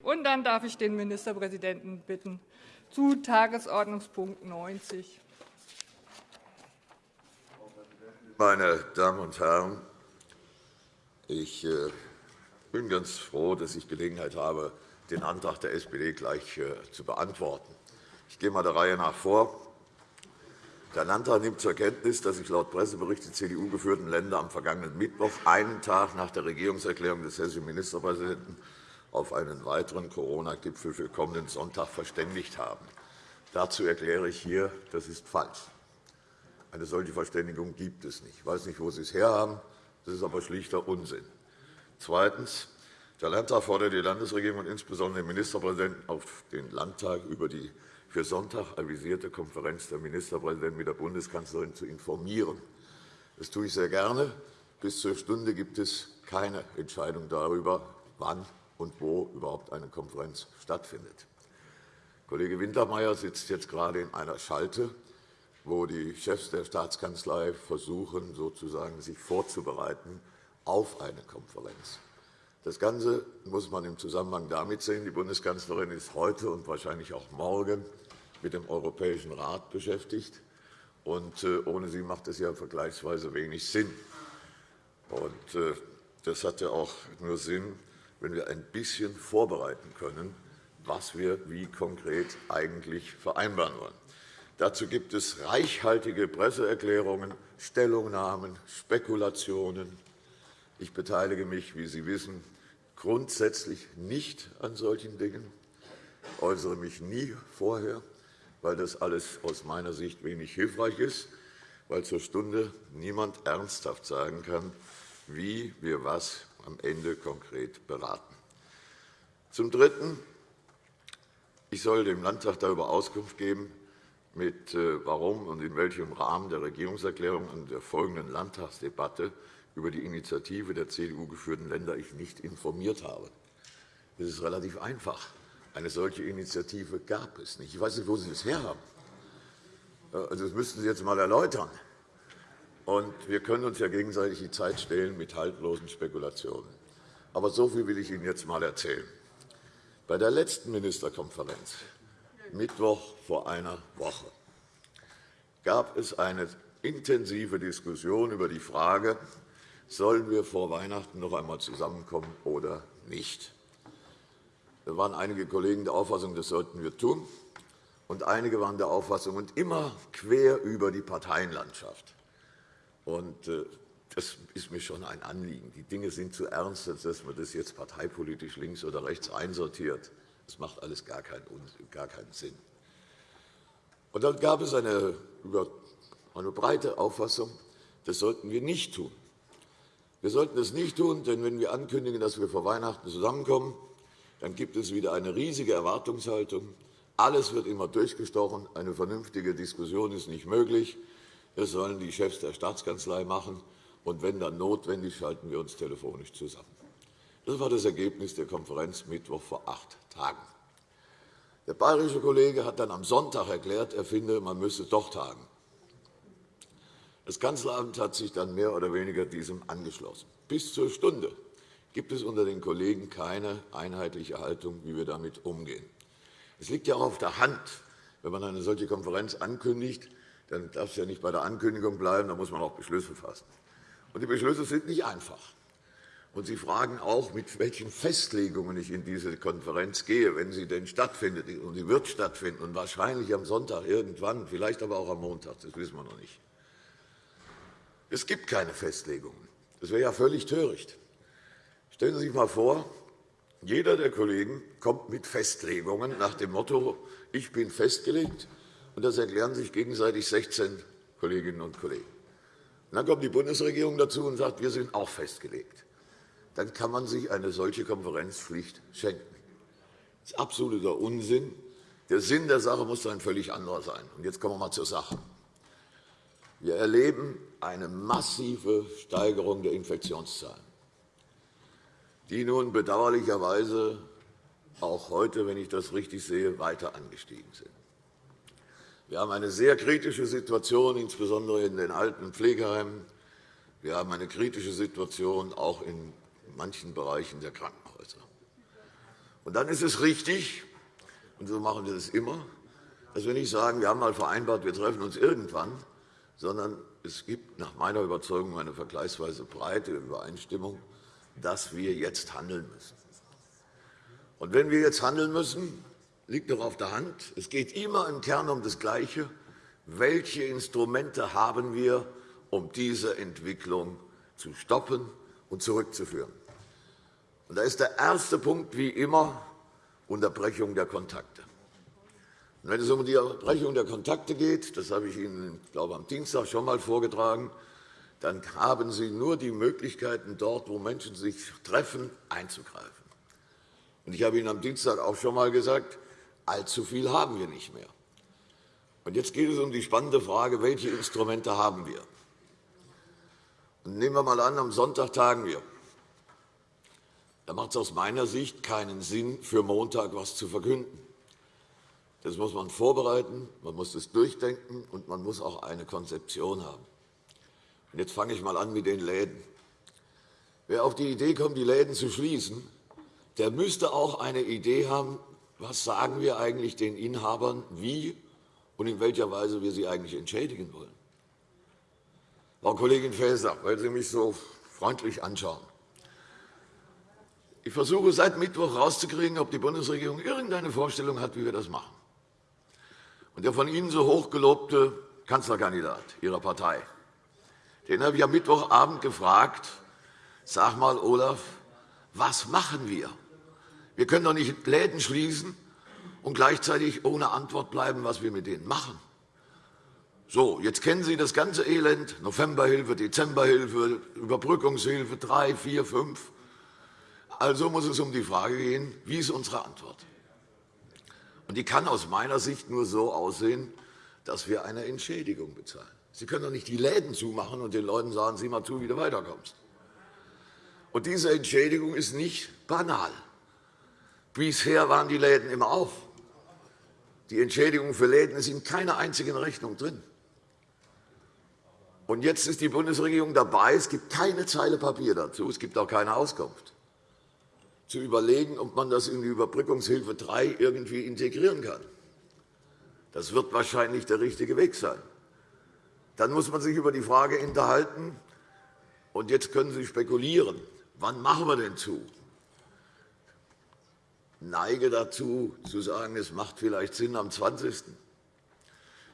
Und dann darf ich den Ministerpräsidenten bitten zu Tagesordnungspunkt 90. Meine Damen und Herren, ich äh, bin ganz froh, dass ich Gelegenheit habe, den Antrag der SPD gleich äh, zu beantworten. Ich gehe mal der Reihe nach vor. Der Landtag nimmt zur Kenntnis, dass sich laut Pressebericht die CDU-geführten Länder am vergangenen Mittwoch, einen Tag nach der Regierungserklärung des hessischen Ministerpräsidenten, auf einen weiteren Corona-Gipfel für kommenden Sonntag verständigt haben. Dazu erkläre ich hier, das ist falsch. Eine solche Verständigung gibt es nicht. Ich weiß nicht, wo Sie es herhaben. Das ist aber schlichter Unsinn. Zweitens. Der Landtag fordert die Landesregierung und insbesondere den Ministerpräsidenten auf den Landtag über die für Sonntag avisierte Konferenz der Ministerpräsidenten mit der Bundeskanzlerin zu informieren. Das tue ich sehr gerne. Bis zur Stunde gibt es keine Entscheidung darüber, wann und wo überhaupt eine Konferenz stattfindet. Kollege Wintermeyer sitzt jetzt gerade in einer Schalte, wo die Chefs der Staatskanzlei versuchen, sozusagen sich vorzubereiten auf eine Konferenz. Das Ganze muss man im Zusammenhang damit sehen. Die Bundeskanzlerin ist heute und wahrscheinlich auch morgen mit dem Europäischen Rat beschäftigt. Und äh, ohne sie macht es ja vergleichsweise wenig Sinn. Und äh, das hat ja auch nur Sinn, wenn wir ein bisschen vorbereiten können, was wir wie konkret eigentlich vereinbaren wollen. Dazu gibt es reichhaltige Presseerklärungen, Stellungnahmen, Spekulationen. Ich beteilige mich, wie Sie wissen, grundsätzlich nicht an solchen Dingen, äußere mich nie vorher, weil das alles aus meiner Sicht wenig hilfreich ist, weil zur Stunde niemand ernsthaft sagen kann, wie wir was am Ende konkret beraten. Zum Dritten. Ich soll dem Landtag darüber Auskunft geben, mit äh, warum und in welchem Rahmen der Regierungserklärung und der folgenden Landtagsdebatte über die Initiative der CDU-geführten Länder ich nicht informiert habe. Das ist relativ einfach. Eine solche Initiative gab es nicht. Ich weiß nicht, wo Sie das herhaben. Also, das müssten Sie jetzt einmal erläutern. Und wir können uns ja gegenseitig die Zeit stehlen mit haltlosen Spekulationen. Aber so viel will ich Ihnen jetzt einmal erzählen. Bei der letzten Ministerkonferenz, Mittwoch vor einer Woche, gab es eine intensive Diskussion über die Frage, sollen wir vor Weihnachten noch einmal zusammenkommen oder nicht. Da waren einige Kollegen der Auffassung, das sollten wir tun, und einige waren der Auffassung, und immer quer über die Parteienlandschaft. Und äh, das ist mir schon ein Anliegen. Die Dinge sind zu ernst, als dass man das jetzt parteipolitisch links oder rechts einsortiert. Das macht alles gar keinen, Sinn. Und dann gab es eine, eine breite Auffassung, das sollten wir nicht tun. Wir sollten das nicht tun, denn wenn wir ankündigen, dass wir vor Weihnachten zusammenkommen, dann gibt es wieder eine riesige Erwartungshaltung. Alles wird immer durchgestochen. Eine vernünftige Diskussion ist nicht möglich. Das sollen die Chefs der Staatskanzlei machen. Und wenn dann notwendig, schalten wir uns telefonisch zusammen. Das war das Ergebnis der Konferenz Mittwoch vor acht Tagen. Der bayerische Kollege hat dann am Sonntag erklärt, er finde, man müsse doch tagen. Das Kanzleramt hat sich dann mehr oder weniger diesem angeschlossen. Bis zur Stunde gibt es unter den Kollegen keine einheitliche Haltung, wie wir damit umgehen. Es liegt ja auch auf der Hand, wenn man eine solche Konferenz ankündigt, dann darf es ja nicht bei der Ankündigung bleiben, da muss man auch Beschlüsse fassen. Und die Beschlüsse sind nicht einfach. Und Sie fragen auch, mit welchen Festlegungen ich in diese Konferenz gehe, wenn sie denn stattfindet. Und sie wird stattfinden, und wahrscheinlich am Sonntag irgendwann, vielleicht aber auch am Montag, das wissen wir noch nicht. Es gibt keine Festlegungen. Das wäre ja völlig töricht. Stellen Sie sich einmal vor, jeder der Kollegen kommt mit Festlegungen nach dem Motto, ich bin festgelegt, und das erklären sich gegenseitig 16 Kolleginnen und Kollegen. Und dann kommt die Bundesregierung dazu und sagt, wir sind auch festgelegt. Dann kann man sich eine solche Konferenzpflicht schenken. Das ist absoluter Unsinn. Der Sinn der Sache muss ein völlig anderer sein. Und jetzt kommen wir einmal zur Sache. Wir erleben eine massive Steigerung der Infektionszahlen, die nun bedauerlicherweise auch heute, wenn ich das richtig sehe, weiter angestiegen sind. Wir haben eine sehr kritische Situation, insbesondere in den alten Pflegeheimen. Wir haben eine kritische Situation auch in manchen Bereichen der Krankenhäuser. Und dann ist es richtig, und so machen wir das immer, dass wir nicht sagen, wir haben mal vereinbart, wir treffen uns irgendwann, sondern es gibt nach meiner Überzeugung eine vergleichsweise breite Übereinstimmung, dass wir jetzt handeln müssen. Und wenn wir jetzt handeln müssen, liegt doch auf der Hand, es geht immer im Kern um das Gleiche. Welche Instrumente haben wir, um diese Entwicklung zu stoppen und zurückzuführen? Und da ist der erste Punkt wie immer Unterbrechung der Kontakte. Und wenn es um die Unterbrechung der Kontakte geht, das habe ich Ihnen, glaube am Dienstag schon einmal vorgetragen, dann haben Sie nur die Möglichkeiten, dort, wo Menschen sich treffen, einzugreifen. Und ich habe Ihnen am Dienstag auch schon einmal gesagt, allzu viel haben wir nicht mehr. Und jetzt geht es um die spannende Frage, welche Instrumente haben wir? Und nehmen wir einmal an, am Sonntag tagen wir. Da macht es aus meiner Sicht keinen Sinn, für Montag etwas zu verkünden. Das muss man vorbereiten, man muss es durchdenken, und man muss auch eine Konzeption haben. Und jetzt fange ich einmal an mit den Läden. Wer auf die Idee kommt, die Läden zu schließen, der müsste auch eine Idee haben, was sagen wir eigentlich den Inhabern, wie und in welcher Weise wir sie eigentlich entschädigen wollen. Frau Kollegin Faeser, weil Sie mich so freundlich anschauen. Ich versuche seit Mittwoch herauszukriegen, ob die Bundesregierung irgendeine Vorstellung hat, wie wir das machen. Und der von Ihnen so hochgelobte Kanzlerkandidat Ihrer Partei, den habe ich am Mittwochabend gefragt, sag mal, Olaf, was machen wir? Wir können doch nicht Läden schließen und gleichzeitig ohne Antwort bleiben, was wir mit denen machen. So, jetzt kennen Sie das ganze Elend, Novemberhilfe, Dezemberhilfe, Überbrückungshilfe 3, 4, 5. Also muss es um die Frage gehen, wie ist unsere Antwort? Und die kann aus meiner Sicht nur so aussehen, dass wir eine Entschädigung bezahlen. Sie können doch nicht die Läden zumachen und den Leuten sagen, sieh mal zu, wie du weiterkommst. Und diese Entschädigung ist nicht banal. Bisher waren die Läden immer auf. Die Entschädigung für Läden ist in keiner einzigen Rechnung drin. Und jetzt ist die Bundesregierung dabei. Es gibt keine Zeile Papier dazu. Es gibt auch keine Auskunft zu überlegen, ob man das in die Überbrückungshilfe 3 irgendwie integrieren kann. Das wird wahrscheinlich der richtige Weg sein. Dann muss man sich über die Frage unterhalten, und jetzt können Sie spekulieren, wann machen wir denn zu? Neige dazu, zu sagen, es macht vielleicht Sinn am 20.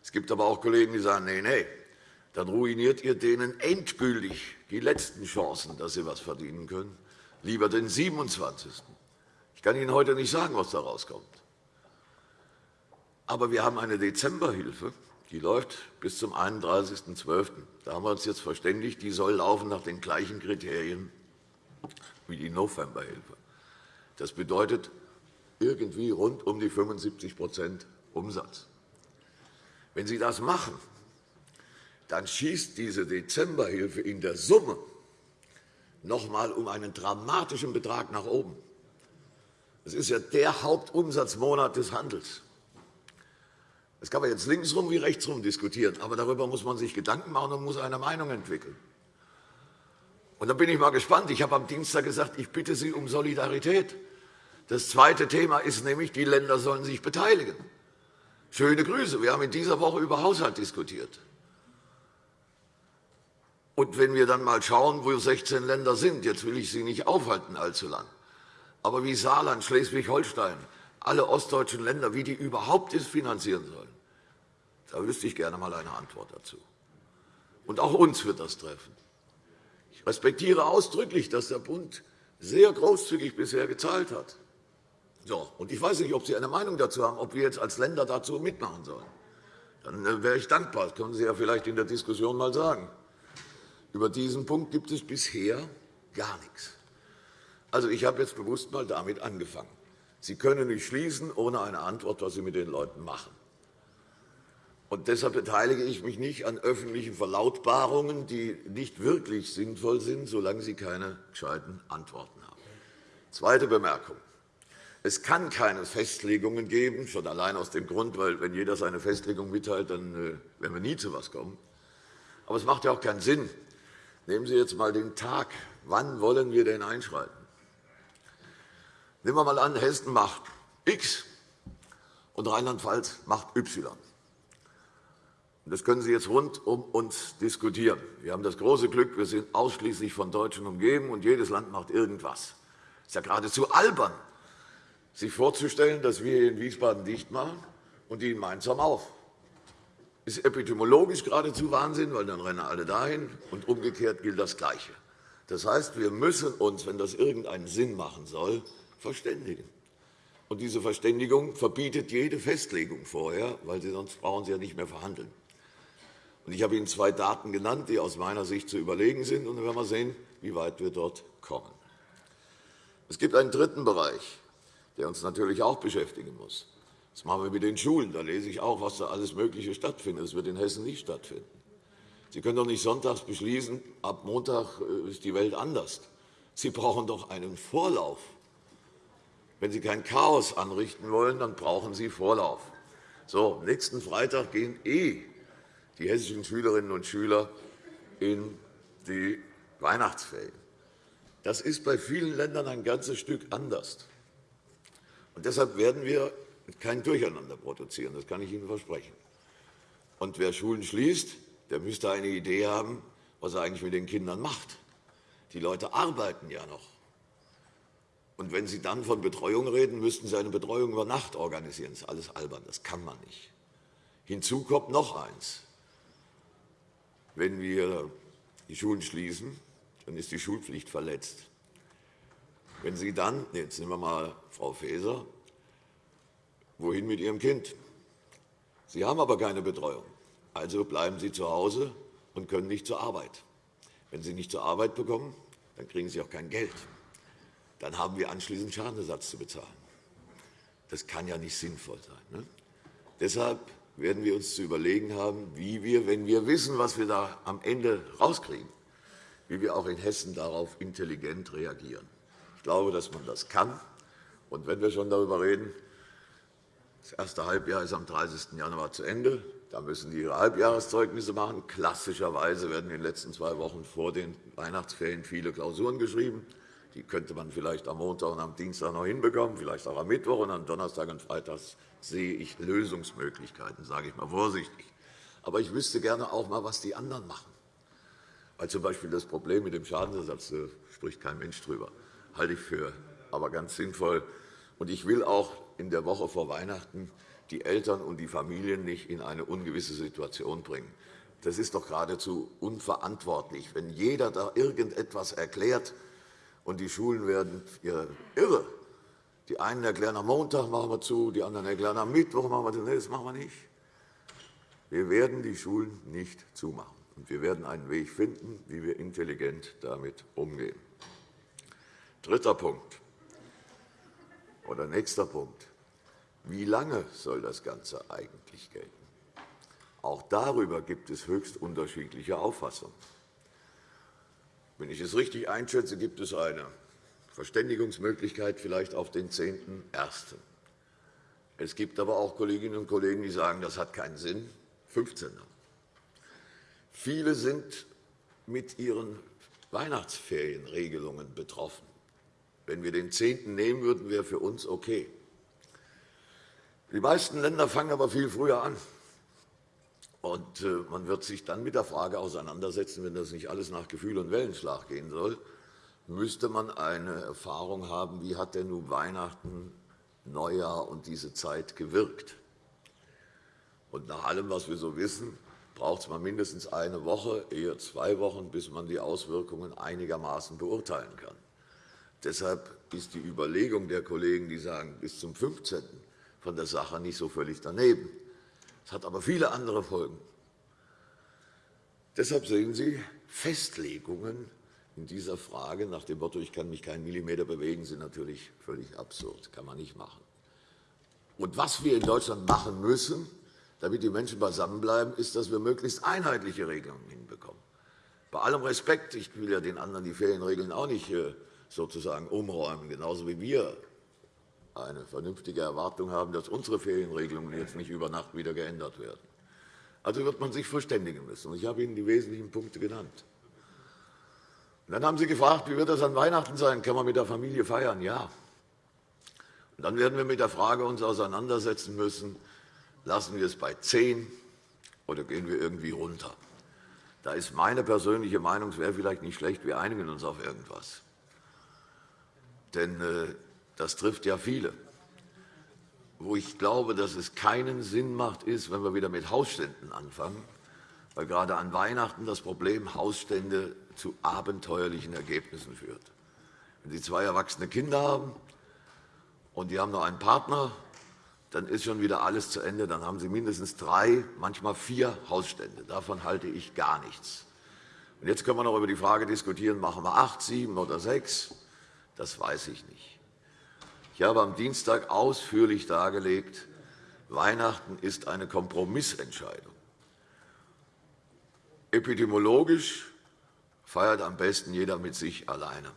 Es gibt aber auch Kollegen, die sagen, nein, nein, dann ruiniert ihr denen endgültig die letzten Chancen, dass sie etwas verdienen können lieber den 27. Ich kann Ihnen heute nicht sagen, was da rauskommt. Aber wir haben eine Dezemberhilfe, die läuft bis zum 31.12. Da haben wir uns jetzt verständigt, die soll laufen nach den gleichen Kriterien wie die Novemberhilfe. Das bedeutet irgendwie rund um die 75% Umsatz. Wenn Sie das machen, dann schießt diese Dezemberhilfe in der Summe noch einmal um einen dramatischen Betrag nach oben. Das ist ja der Hauptumsatzmonat des Handels. Das kann man jetzt linksrum wie rechtsrum diskutieren, aber darüber muss man sich Gedanken machen und muss eine Meinung entwickeln. Und dann bin ich mal gespannt. Ich habe am Dienstag gesagt, ich bitte Sie um Solidarität. Das zweite Thema ist nämlich, die Länder sollen sich beteiligen. Schöne Grüße. Wir haben in dieser Woche über Haushalt diskutiert. Und wenn wir dann einmal schauen, wo 16 Länder sind, jetzt will ich Sie nicht aufhalten allzu lang, aber wie Saarland, Schleswig-Holstein, alle ostdeutschen Länder, wie die überhaupt es finanzieren sollen, da wüsste ich gerne einmal eine Antwort dazu. Und auch uns wird das treffen. Ich respektiere ausdrücklich, dass der Bund sehr großzügig bisher gezahlt hat. So, und ich weiß nicht, ob Sie eine Meinung dazu haben, ob wir jetzt als Länder dazu mitmachen sollen. Dann äh, wäre ich dankbar. Das können Sie ja vielleicht in der Diskussion einmal sagen. Über diesen Punkt gibt es bisher gar nichts. Also, ich habe jetzt bewusst einmal damit angefangen. Sie können nicht schließen ohne eine Antwort, was Sie mit den Leuten machen. Und deshalb beteilige ich mich nicht an öffentlichen Verlautbarungen, die nicht wirklich sinnvoll sind, solange Sie keine gescheiten Antworten haben. Zweite Bemerkung. Es kann keine Festlegungen geben, schon allein aus dem Grund, weil wenn jeder seine Festlegung mitteilt, dann äh, werden wir nie zu etwas kommen. Aber es macht ja auch keinen Sinn, Nehmen Sie jetzt einmal den Tag. Wann wollen wir denn einschreiten? Nehmen wir einmal an, Hessen macht X und Rheinland-Pfalz macht Y. Das können Sie jetzt rund um uns diskutieren. Wir haben das große Glück, wir sind ausschließlich von Deutschen umgeben, und jedes Land macht irgendwas. Es ist ja geradezu albern, sich vorzustellen, dass wir hier in Wiesbaden dicht machen und die in Mainz haben auf. Das ist epidemiologisch geradezu Wahnsinn, weil dann rennen alle dahin, und umgekehrt gilt das Gleiche. Das heißt, wir müssen uns, wenn das irgendeinen Sinn machen soll, verständigen. Und diese Verständigung verbietet jede Festlegung vorher, weil Sie sonst brauchen Sie ja nicht mehr verhandeln. Ich habe Ihnen zwei Daten genannt, die aus meiner Sicht zu überlegen sind. Und dann werden wir sehen, wie weit wir dort kommen. Es gibt einen dritten Bereich, der uns natürlich auch beschäftigen muss. Das machen wir mit den Schulen. Da lese ich auch, was da alles Mögliche stattfindet. Das wird in Hessen nicht stattfinden. Sie können doch nicht sonntags beschließen, ab Montag äh, ist die Welt anders. Sie brauchen doch einen Vorlauf. Wenn Sie kein Chaos anrichten wollen, dann brauchen Sie Vorlauf. So, nächsten Freitag gehen eh die hessischen Schülerinnen und Schüler in die Weihnachtsferien. Das ist bei vielen Ländern ein ganzes Stück anders. Und deshalb werden wir kein Durcheinander produzieren. Das kann ich Ihnen versprechen. Und wer Schulen schließt, der müsste eine Idee haben, was er eigentlich mit den Kindern macht. Die Leute arbeiten ja noch. Und wenn Sie dann von Betreuung reden, müssten Sie eine Betreuung über Nacht organisieren. Das ist alles albern. Das kann man nicht. Hinzu kommt noch eins. Wenn wir die Schulen schließen, dann ist die Schulpflicht verletzt. Wenn Sie dann, jetzt nehmen wir mal Frau Faeser, wohin mit Ihrem Kind? Sie haben aber keine Betreuung. Also bleiben Sie zu Hause und können nicht zur Arbeit. Wenn Sie nicht zur Arbeit bekommen, dann kriegen Sie auch kein Geld. Dann haben wir anschließend Schadenersatz zu bezahlen. Das kann ja nicht sinnvoll sein. Ne? Deshalb werden wir uns zu überlegen haben, wie wir, wenn wir wissen, was wir da am Ende rauskriegen, wie wir auch in Hessen darauf intelligent reagieren. Ich glaube, dass man das kann. Und wenn wir schon darüber reden, das erste Halbjahr ist am 30. Januar zu Ende. Da müssen die ihre Halbjahreszeugnisse machen. Klassischerweise werden in den letzten zwei Wochen vor den Weihnachtsferien viele Klausuren geschrieben. Die könnte man vielleicht am Montag und am Dienstag noch hinbekommen, vielleicht auch am Mittwoch. Und am Donnerstag und Freitag sehe ich Lösungsmöglichkeiten, sage ich mal vorsichtig. Aber ich wüsste gerne auch einmal, was die anderen machen. Weil z. B. das Problem mit dem Schadensersatz da spricht kein Mensch drüber. Halte ich für aber ganz sinnvoll. Und ich will auch in der Woche vor Weihnachten die Eltern und die Familien nicht in eine ungewisse Situation bringen. Das ist doch geradezu unverantwortlich, wenn jeder da irgendetwas erklärt, und die Schulen werden irre. Die einen erklären, am Montag machen wir zu, die anderen erklären, am Mittwoch machen wir zu. Nein, das machen wir nicht. Wir werden die Schulen nicht zumachen. Und wir werden einen Weg finden, wie wir intelligent damit umgehen. Dritter Punkt oder nächster Punkt. Wie lange soll das Ganze eigentlich gelten? Auch darüber gibt es höchst unterschiedliche Auffassungen. Wenn ich es richtig einschätze, gibt es eine Verständigungsmöglichkeit vielleicht auf den 10.01. Es gibt aber auch Kolleginnen und Kollegen, die sagen, das hat keinen Sinn, 15. Viele sind mit ihren Weihnachtsferienregelungen betroffen. Wenn wir den 10. nehmen würden, wäre für uns okay. Die meisten Länder fangen aber viel früher an. Und äh, man wird sich dann mit der Frage auseinandersetzen, wenn das nicht alles nach Gefühl und Wellenschlag gehen soll, müsste man eine Erfahrung haben, wie hat denn nun Weihnachten, Neujahr und diese Zeit gewirkt. Und nach allem, was wir so wissen, braucht es mindestens eine Woche, eher zwei Wochen, bis man die Auswirkungen einigermaßen beurteilen kann. Deshalb ist die Überlegung der Kollegen, die sagen, bis zum 15. von der Sache nicht so völlig daneben. Es hat aber viele andere Folgen. Deshalb sehen Sie, Festlegungen in dieser Frage nach dem Motto, ich kann mich keinen Millimeter bewegen, sind natürlich völlig absurd. Kann man nicht machen. Und was wir in Deutschland machen müssen, damit die Menschen beisammenbleiben, ist, dass wir möglichst einheitliche Regelungen hinbekommen. Bei allem Respekt, ich will ja den anderen die Ferienregeln auch nicht äh, sozusagen umräumen, genauso wie wir eine vernünftige Erwartung haben, dass unsere Ferienregelungen jetzt nicht über Nacht wieder geändert werden. Also wird man sich verständigen müssen. Ich habe Ihnen die wesentlichen Punkte genannt. Und dann haben Sie gefragt, wie wird das an Weihnachten sein? Kann man mit der Familie feiern? Ja. Und dann werden wir uns mit der Frage uns auseinandersetzen müssen, lassen wir es bei 10 oder gehen wir irgendwie runter. Da ist meine persönliche Meinung, es wäre vielleicht nicht schlecht, wir einigen uns auf irgendwas. Denn äh, das trifft ja viele. Wo ich glaube, dass es keinen Sinn macht, ist, wenn wir wieder mit Hausständen anfangen, weil gerade an Weihnachten das Problem Hausstände zu abenteuerlichen Ergebnissen führt. Wenn Sie zwei erwachsene Kinder haben und die haben noch einen Partner, dann ist schon wieder alles zu Ende. Dann haben Sie mindestens drei, manchmal vier Hausstände. Davon halte ich gar nichts. Jetzt können wir noch über die Frage diskutieren, machen wir acht, sieben oder sechs? Das weiß ich nicht. Ich habe am Dienstag ausführlich dargelegt, Weihnachten ist eine Kompromissentscheidung. Epidemiologisch feiert am besten jeder mit sich alleine.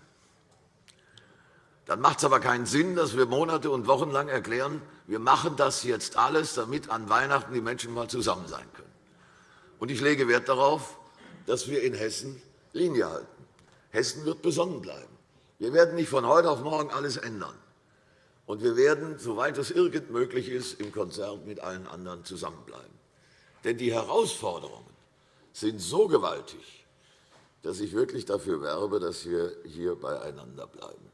Dann macht es aber keinen Sinn, dass wir Monate und Wochen lang erklären, wir machen das jetzt alles, damit an Weihnachten die Menschen mal zusammen sein können. Und ich lege Wert darauf, dass wir in Hessen Linie halten. Hessen wird besonnen bleiben. Wir werden nicht von heute auf morgen alles ändern. Und wir werden, soweit es irgend möglich ist, im Konzert mit allen anderen zusammenbleiben. Denn die Herausforderungen sind so gewaltig, dass ich wirklich dafür werbe, dass wir hier beieinander bleiben.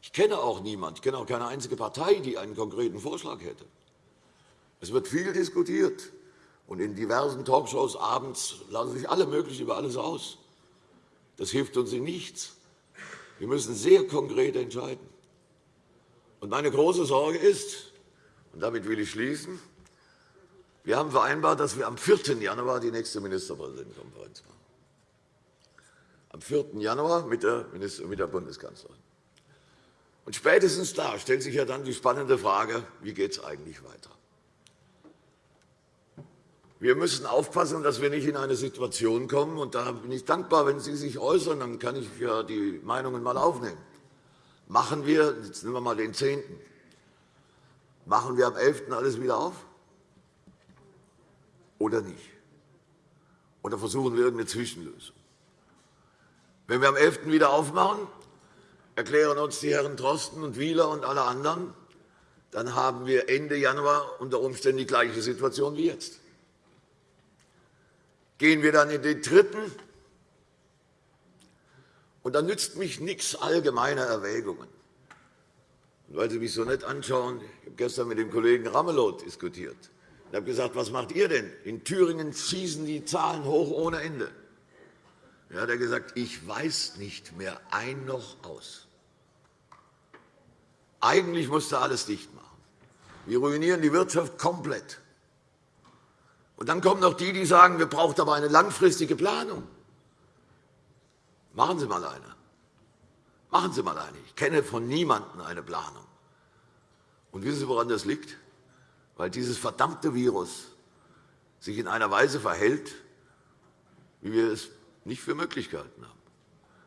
Ich kenne auch niemanden, ich kenne auch keine einzige Partei, die einen konkreten Vorschlag hätte. Es wird viel diskutiert, und in diversen Talkshows abends lassen sich alle möglich über alles aus. Das hilft uns in nichts. Wir müssen sehr konkret entscheiden. Und meine große Sorge ist, und damit will ich schließen, wir haben vereinbart, dass wir am 4. Januar die nächste Ministerpräsidentenkonferenz machen. Am 4. Januar mit der, mit der Bundeskanzlerin. Und spätestens da stellt sich ja dann die spannende Frage, wie geht es eigentlich weiter? Wir müssen aufpassen, dass wir nicht in eine Situation kommen, und da bin ich dankbar, wenn Sie sich äußern, dann kann ich ja die Meinungen einmal aufnehmen. Machen wir, jetzt nehmen wir mal den 10. Machen wir am 11. alles wieder auf? Oder nicht? Oder versuchen wir irgendeine Zwischenlösung? Wenn wir am 11. wieder aufmachen, erklären uns die Herren Drosten und Wieler und alle anderen, dann haben wir Ende Januar unter Umständen die gleiche Situation wie jetzt. Gehen wir dann in den dritten, und dann nützt mich nichts allgemeine Erwägungen. Und weil Sie mich so nett anschauen, ich habe gestern mit dem Kollegen Ramelow diskutiert. Ich habe gesagt, was macht ihr denn? In Thüringen schießen die Zahlen hoch ohne Ende. Er hat gesagt, ich weiß nicht mehr ein noch aus. Eigentlich musste alles dicht machen. Wir ruinieren die Wirtschaft komplett. Und dann kommen noch die, die sagen, wir brauchen aber eine langfristige Planung. Machen Sie mal eine. Machen Sie mal eine. Ich kenne von niemandem eine Planung. Und wissen Sie, woran das liegt? Weil dieses verdammte Virus sich in einer Weise verhält, wie wir es nicht für möglich gehalten haben.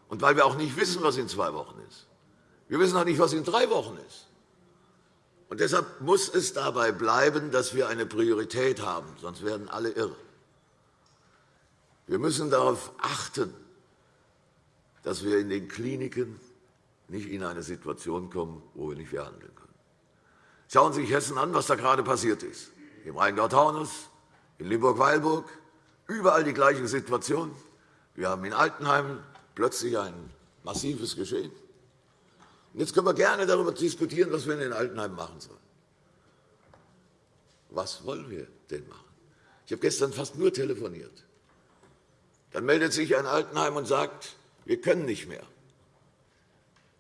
Und weil wir auch nicht wissen, was in zwei Wochen ist. Wir wissen auch nicht, was in drei Wochen ist. Und deshalb muss es dabei bleiben, dass wir eine Priorität haben, sonst werden alle irre. Wir müssen darauf achten, dass wir in den Kliniken nicht in eine Situation kommen, wo wir nicht mehr handeln können. Schauen Sie sich Hessen an, was da gerade passiert ist. Im Rheingau-Taunus, in Limburg-Weilburg, überall die gleiche Situation. Wir haben in Altenheim plötzlich ein massives Geschehen. Jetzt können wir gerne darüber diskutieren, was wir in den Altenheimen machen sollen. Was wollen wir denn machen? Ich habe gestern fast nur telefoniert. Dann meldet sich ein Altenheim und sagt, wir können nicht mehr.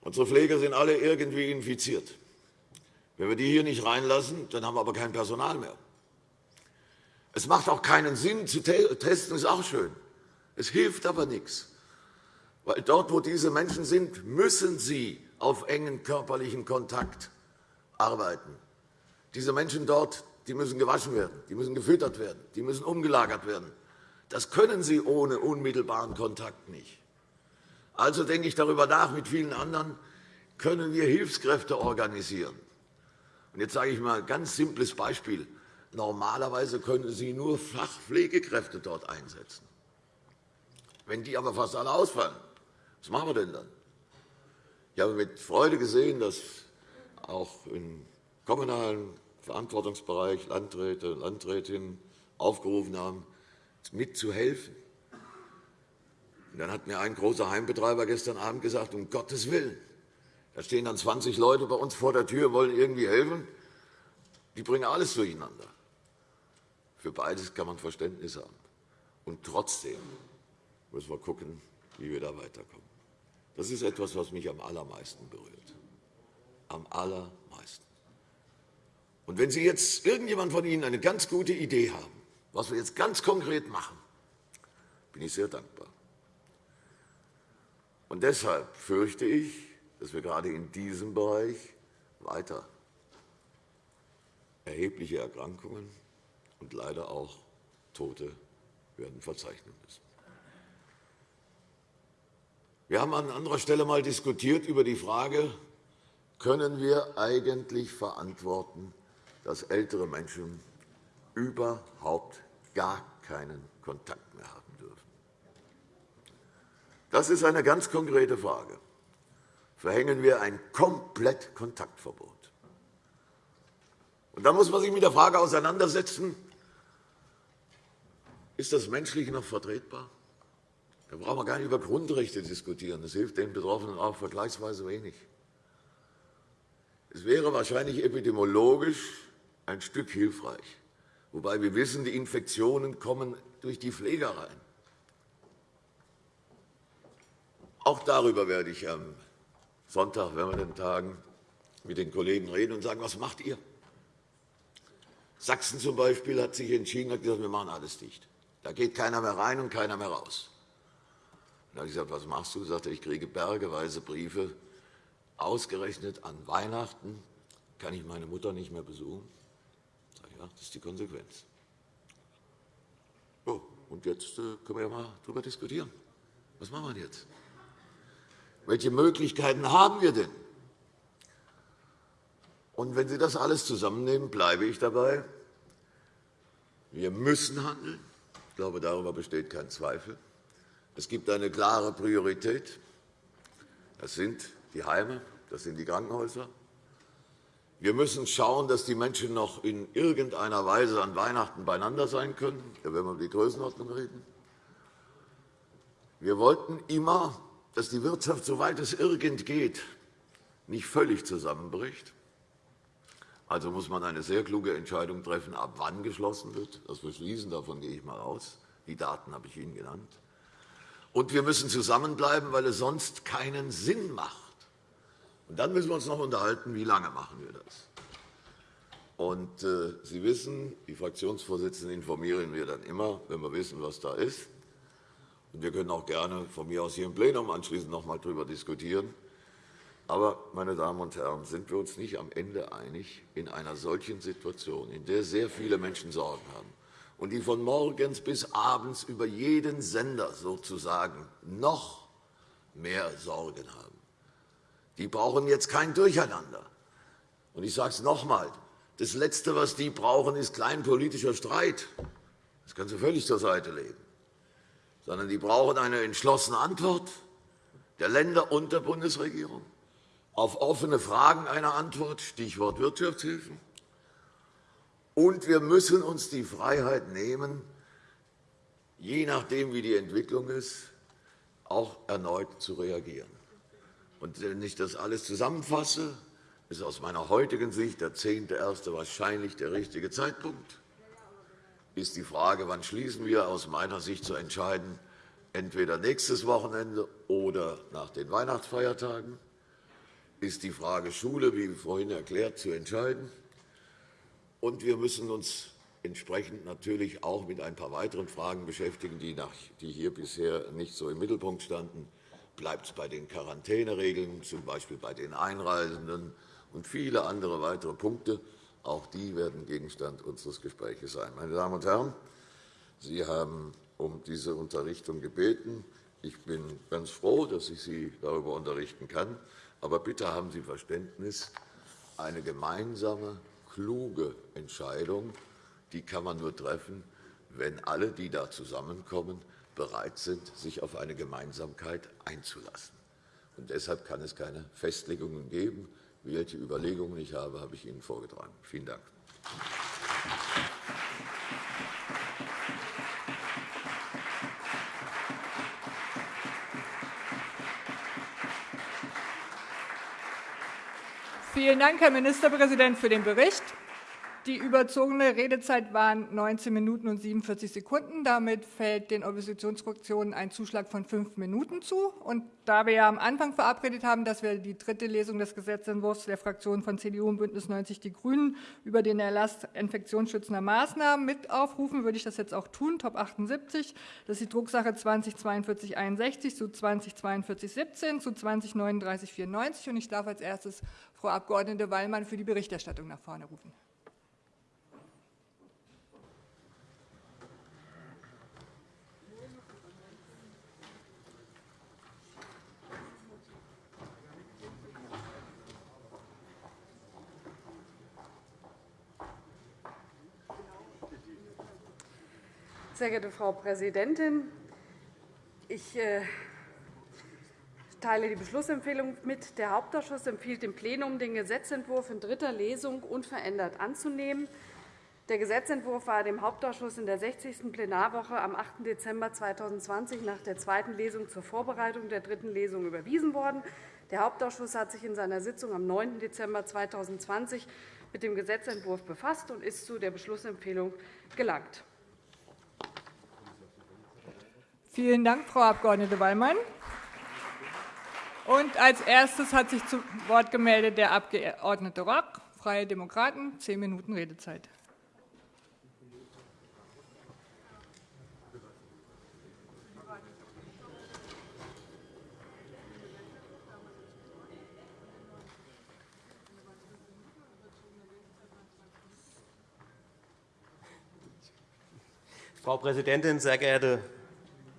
Unsere Pfleger sind alle irgendwie infiziert. Wenn wir die hier nicht reinlassen, dann haben wir aber kein Personal mehr. Es macht auch keinen Sinn, zu testen, ist auch schön. Es hilft aber nichts. Weil dort, wo diese Menschen sind, müssen sie auf engen körperlichen Kontakt arbeiten. Diese Menschen dort die müssen gewaschen werden, die müssen gefüttert werden, die müssen umgelagert werden. Das können sie ohne unmittelbaren Kontakt nicht. Also denke ich darüber nach, mit vielen anderen können wir Hilfskräfte organisieren. Und jetzt sage ich mal ein ganz simples Beispiel. Normalerweise können Sie nur Fachpflegekräfte dort einsetzen. Wenn die aber fast alle ausfallen, was machen wir denn dann? Ich habe mit Freude gesehen, dass auch im kommunalen Verantwortungsbereich Landräte und Landrätinnen aufgerufen haben, mitzuhelfen. dann hat mir ein großer Heimbetreiber gestern Abend gesagt, um Gottes Willen, da stehen dann 20 Leute bei uns vor der Tür, wollen irgendwie helfen. Die bringen alles durcheinander. Für beides kann man Verständnis haben. Und trotzdem müssen wir schauen, wie wir da weiterkommen. Das ist etwas, was mich am allermeisten berührt. Am allermeisten. Und wenn Sie jetzt irgendjemand von Ihnen eine ganz gute Idee haben, was wir jetzt ganz konkret machen, bin ich sehr dankbar. Und deshalb fürchte ich, dass wir gerade in diesem Bereich weiter erhebliche Erkrankungen und leider auch Tote werden verzeichnen müssen. Wir haben an anderer Stelle einmal diskutiert über die Frage, können wir eigentlich verantworten, dass ältere Menschen überhaupt gar keinen Kontakt mehr haben dürfen. Das ist eine ganz konkrete Frage. Verhängen wir ein komplett Kontaktverbot? Und dann muss man sich mit der Frage auseinandersetzen, ist das menschlich noch vertretbar? Da brauchen wir gar nicht über Grundrechte diskutieren. Das hilft den Betroffenen auch vergleichsweise wenig. Es wäre wahrscheinlich epidemiologisch ein Stück hilfreich, wobei wir wissen, die Infektionen kommen durch die Pflegereien. Auch darüber werde ich am Sonntag, wenn wir den Tagen mit den Kollegen reden und sagen, was macht ihr? Sachsen zum Beispiel hat sich entschieden, hat gesagt, wir machen alles dicht. Da geht keiner mehr rein und keiner mehr raus. Dann habe ich gesagt, was machst du? Sagte, ich kriege bergeweise Briefe. Ausgerechnet an Weihnachten kann ich meine Mutter nicht mehr besuchen. Ich sage, ja, das ist die Konsequenz. So, und jetzt äh, können wir ja mal darüber diskutieren. Was machen wir jetzt? Welche Möglichkeiten haben wir denn? Und wenn Sie das alles zusammennehmen, bleibe ich dabei. Wir müssen handeln. Ich glaube, darüber besteht kein Zweifel. Es gibt eine klare Priorität. Das sind die Heime, das sind die Krankenhäuser. Wir müssen schauen, dass die Menschen noch in irgendeiner Weise an Weihnachten beieinander sein können. Da werden wir über die Größenordnung reden. Wir wollten immer, dass die Wirtschaft, soweit es irgend geht, nicht völlig zusammenbricht. Also muss man eine sehr kluge Entscheidung treffen, ab wann geschlossen wird. Das Beschließen, davon gehe ich einmal aus. Die Daten habe ich Ihnen genannt. Und wir müssen zusammenbleiben, weil es sonst keinen Sinn macht. Und dann müssen wir uns noch unterhalten, wie lange machen wir das. Und, äh, Sie wissen, die Fraktionsvorsitzenden informieren wir dann immer, wenn wir wissen, was da ist. Und wir können auch gerne von mir aus hier im Plenum anschließend noch einmal darüber diskutieren. Aber, meine Damen und Herren, sind wir uns nicht am Ende einig, in einer solchen Situation, in der sehr viele Menschen Sorgen haben und die von morgens bis abends über jeden Sender sozusagen noch mehr Sorgen haben, die brauchen jetzt kein Durcheinander. Und ich sage es noch einmal, das Letzte, was die brauchen, ist kleinpolitischer Streit. Das können Sie völlig zur Seite legen. Sondern die brauchen eine entschlossene Antwort der Länder und der Bundesregierung auf offene Fragen eine Antwort, Stichwort Wirtschaftshilfen. Und wir müssen uns die Freiheit nehmen, je nachdem, wie die Entwicklung ist, auch erneut zu reagieren. Und wenn ich das alles zusammenfasse, ist aus meiner heutigen Sicht der 10.1. wahrscheinlich der richtige Zeitpunkt. Ist die Frage, wann schließen wir, aus meiner Sicht zu entscheiden, entweder nächstes Wochenende oder nach den Weihnachtsfeiertagen ist die Frage Schule, wie vorhin erklärt, zu entscheiden. Und wir müssen uns entsprechend natürlich auch mit ein paar weiteren Fragen beschäftigen, die, hier bisher nicht so im Mittelpunkt standen. Bleibt es bei den Quarantäneregeln, z. B. bei den Einreisenden und viele andere weitere Punkte? Auch die werden Gegenstand unseres Gesprächs sein. Meine Damen und Herren, Sie haben um diese Unterrichtung gebeten. Ich bin ganz froh, dass ich Sie darüber unterrichten kann. Aber bitte haben Sie Verständnis, eine gemeinsame, kluge Entscheidung die kann man nur treffen, wenn alle, die da zusammenkommen, bereit sind, sich auf eine Gemeinsamkeit einzulassen. Und deshalb kann es keine Festlegungen geben. Welche Überlegungen ich habe, habe ich Ihnen vorgetragen. Vielen Dank. Vielen Dank, Herr Ministerpräsident, für den Bericht. Die überzogene Redezeit waren 19 Minuten und 47 Sekunden. Damit fällt den Oppositionsfraktionen ein Zuschlag von fünf Minuten zu. Und da wir ja am Anfang verabredet haben, dass wir die dritte Lesung des Gesetzentwurfs der Fraktionen von CDU und BÜNDNIS 90 die GRÜNEN über den Erlass infektionsschützender Maßnahmen mit aufrufen, würde ich das jetzt auch tun. Top 78, das ist die Drucksache 204261 zu 204217 zu 203994. Und ich darf als erstes Frau Abg. Wallmann für die Berichterstattung nach vorne rufen. Sehr geehrte Frau Präsidentin, ich äh, teile die Beschlussempfehlung mit. Der Hauptausschuss empfiehlt dem Plenum, den Gesetzentwurf in dritter Lesung unverändert anzunehmen. Der Gesetzentwurf war dem Hauptausschuss in der 60. Plenarwoche am 8. Dezember 2020 nach der zweiten Lesung zur Vorbereitung der dritten Lesung überwiesen worden. Der Hauptausschuss hat sich in seiner Sitzung am 9. Dezember 2020 mit dem Gesetzentwurf befasst und ist zu der Beschlussempfehlung gelangt. Vielen Dank, Frau Abg. Wallmann. Und als erstes hat sich zu Wort gemeldet der Abg. Rock, Freie Demokraten, zehn Minuten Redezeit. Frau Präsidentin, sehr geehrte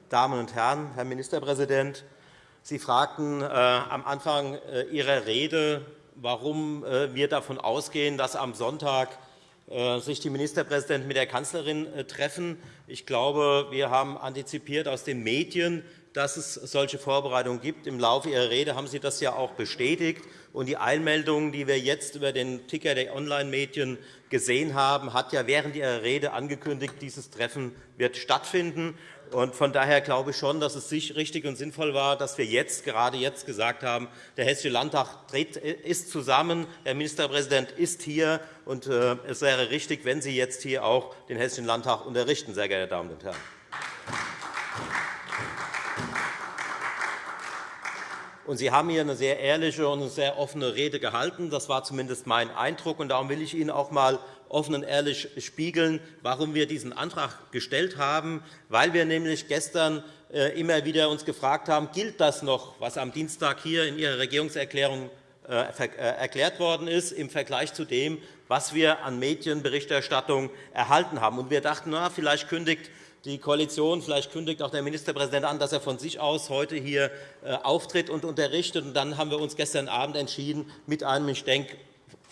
Damen und Herren, Herr Ministerpräsident! Sie fragten äh, am Anfang äh, Ihrer Rede, warum äh, wir davon ausgehen, dass am Sonntag sich die Ministerpräsidenten mit der Kanzlerin treffen. Ich glaube, wir haben antizipiert aus den Medien, dass es solche Vorbereitungen gibt. Im Laufe Ihrer Rede haben Sie das ja auch bestätigt. Und die Einmeldung, die wir jetzt über den Ticker der Online-Medien gesehen haben, hat ja während Ihrer Rede angekündigt, dieses Treffen wird stattfinden. Von daher glaube ich schon, dass es richtig und sinnvoll war, dass wir jetzt, gerade jetzt gesagt haben, der Hessische Landtag ist zusammen, der Ministerpräsident ist hier, und äh, es wäre richtig, wenn Sie jetzt hier auch den Hessischen Landtag unterrichten, sehr geehrte Damen und Herren. Und Sie haben hier eine sehr ehrliche und sehr offene Rede gehalten. Das war zumindest mein Eindruck. Und darum will ich Ihnen auch einmal offen und ehrlich spiegeln, warum wir diesen Antrag gestellt haben, weil wir nämlich gestern äh, immer wieder uns gefragt haben, gilt das noch, was am Dienstag hier in Ihrer Regierungserklärung äh, äh, erklärt worden ist, im Vergleich zu dem, was wir an Medienberichterstattung erhalten haben. Wir dachten, na, vielleicht kündigt die Koalition, vielleicht kündigt auch der Ministerpräsident an, dass er von sich aus heute hier auftritt und unterrichtet. Und dann haben wir uns gestern Abend entschieden, mit einem, ich denke,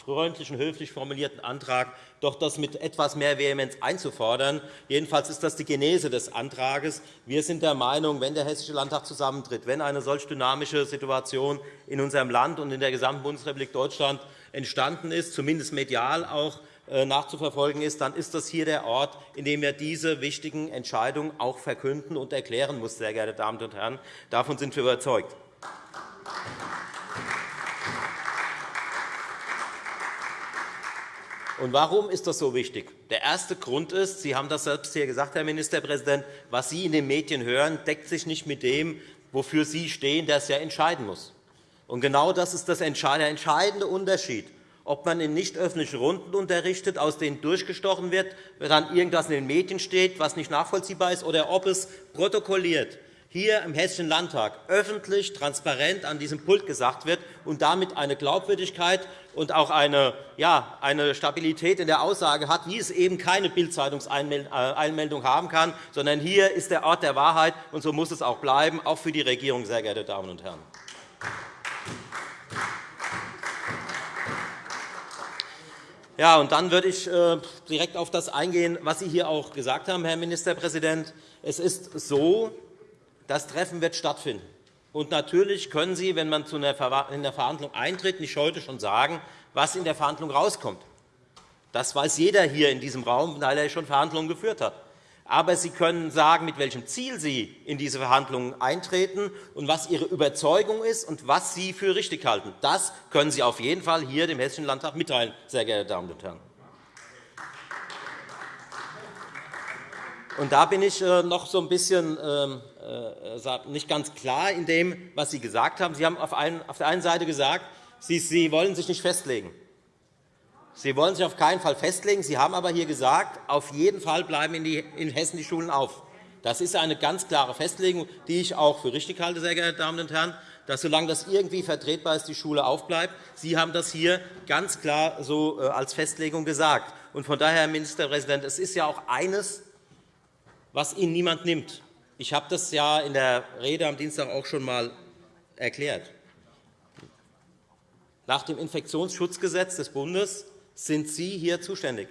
freundlichen, höflich formulierten Antrag doch das mit etwas mehr Vehemenz einzufordern. Jedenfalls ist das die Genese des Antrags. Wir sind der Meinung, wenn der Hessische Landtag zusammentritt, wenn eine solch dynamische Situation in unserem Land und in der gesamten Bundesrepublik Deutschland entstanden ist, zumindest medial auch äh, nachzuverfolgen ist, dann ist das hier der Ort, in dem wir diese wichtigen Entscheidungen auch verkünden und erklären muss, sehr geehrte Damen und Herren. Davon sind wir überzeugt. Und warum ist das so wichtig? Der erste Grund ist, Sie haben das selbst hier gesagt, Herr Ministerpräsident, was Sie in den Medien hören, deckt sich nicht mit dem, wofür Sie stehen, der es ja entscheiden muss. Und genau das ist der entscheidende Unterschied, ob man in nicht öffentlichen Runden unterrichtet, aus denen durchgestochen wird, wenn dann irgendwas in den Medien steht, was nicht nachvollziehbar ist, oder ob es protokolliert hier im Hessischen Landtag öffentlich, transparent an diesem Pult gesagt wird und damit eine Glaubwürdigkeit und auch eine, ja, eine Stabilität in der Aussage hat, wie es eben keine Bildzeitungseinmeldung haben kann, sondern hier ist der Ort der Wahrheit, und so muss es auch bleiben, auch für die Regierung, sehr geehrte Damen und Herren. Ja, und dann würde ich äh, direkt auf das eingehen, was Sie hier auch gesagt haben, Herr Ministerpräsident. Es ist so, das Treffen wird stattfinden. Und natürlich können Sie, wenn man in der Verhandlung eintritt, nicht heute schon sagen, was in der Verhandlung herauskommt. Das weiß jeder hier in diesem Raum, weil er schon Verhandlungen geführt hat. Aber Sie können sagen, mit welchem Ziel Sie in diese Verhandlungen eintreten und was Ihre Überzeugung ist und was Sie für richtig halten. Das können Sie auf jeden Fall hier dem Hessischen Landtag mitteilen, sehr geehrte Damen und Herren. Und da bin ich äh, noch so ein bisschen ähm, äh, nicht ganz klar in dem, was Sie gesagt haben. Sie haben auf der einen Seite gesagt, Sie wollen sich nicht festlegen. Sie wollen sich auf keinen Fall festlegen. Sie haben aber hier gesagt, auf jeden Fall bleiben in Hessen die Schulen auf. Das ist eine ganz klare Festlegung, die ich auch für richtig halte, sehr geehrte Damen und Herren, dass solange das irgendwie vertretbar ist, die Schule aufbleibt. Sie haben das hier ganz klar so äh, als Festlegung gesagt. von daher, Herr Ministerpräsident, es ist ja auch eines, was Ihnen niemand nimmt. Ich habe das ja in der Rede am Dienstag auch schon einmal erklärt. Nach dem Infektionsschutzgesetz des Bundes sind Sie hier zuständig.